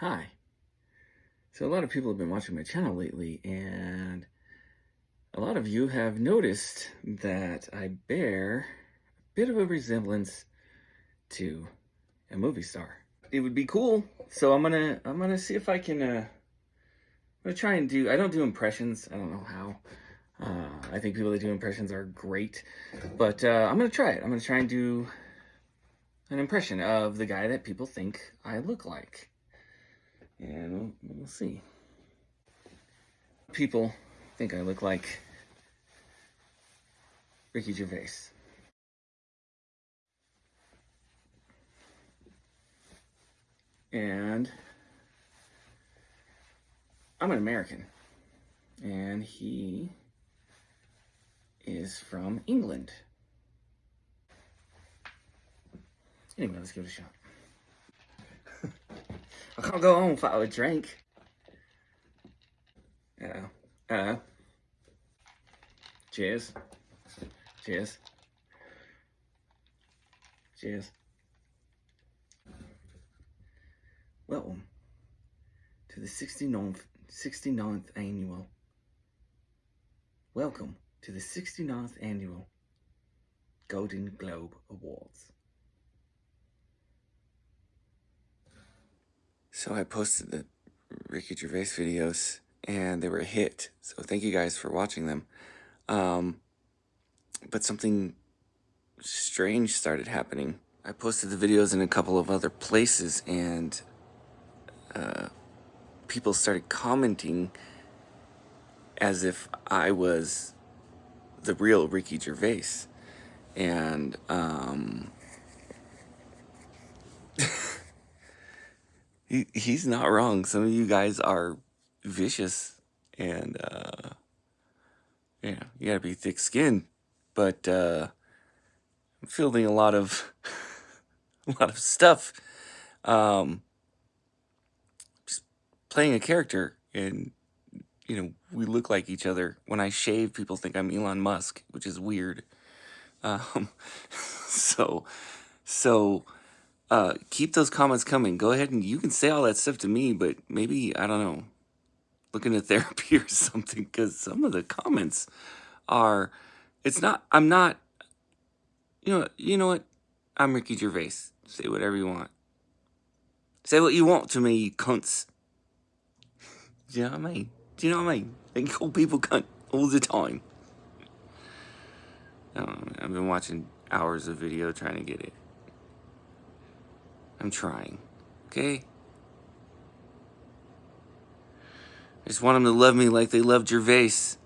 Hi. So a lot of people have been watching my channel lately and a lot of you have noticed that I bear a bit of a resemblance to a movie star. It would be cool. So I'm gonna I'm gonna see if I can uh I'm gonna try and do I don't do impressions. I don't know how. Uh, I think people that do impressions are great, but uh, I'm gonna try it. I'm gonna try and do an impression of the guy that people think I look like. And we'll, we'll see. People think I look like Ricky Gervais. And I'm an American. And he is from England. Anyway, let's give it a shot. Can't go home without a drink. Uh-oh. Uh-oh. Cheers. Cheers. Cheers. Welcome to the 69th, 69th annual. Welcome to the 69th annual Golden Globe Awards. So I posted the Ricky Gervais videos and they were a hit. So thank you guys for watching them. Um, but something strange started happening. I posted the videos in a couple of other places and uh, people started commenting as if I was the real Ricky Gervais. And um, he he's not wrong. Some of you guys are vicious and uh yeah, you gotta be thick skinned. But uh I'm fielding a lot of a lot of stuff. Um just playing a character and you know, we look like each other. When I shave, people think I'm Elon Musk, which is weird. Um so so uh, keep those comments coming. Go ahead and you can say all that stuff to me, but maybe, I don't know, look into therapy or something because some of the comments are, it's not, I'm not, you know, you know what? I'm Ricky Gervais. Say whatever you want. Say what you want to me, you cunts. Do you know what I mean? Do you know what I mean? They call people cunt all the time. I've been watching hours of video trying to get it. I'm trying. Okay? I just want them to love me like they loved Gervais.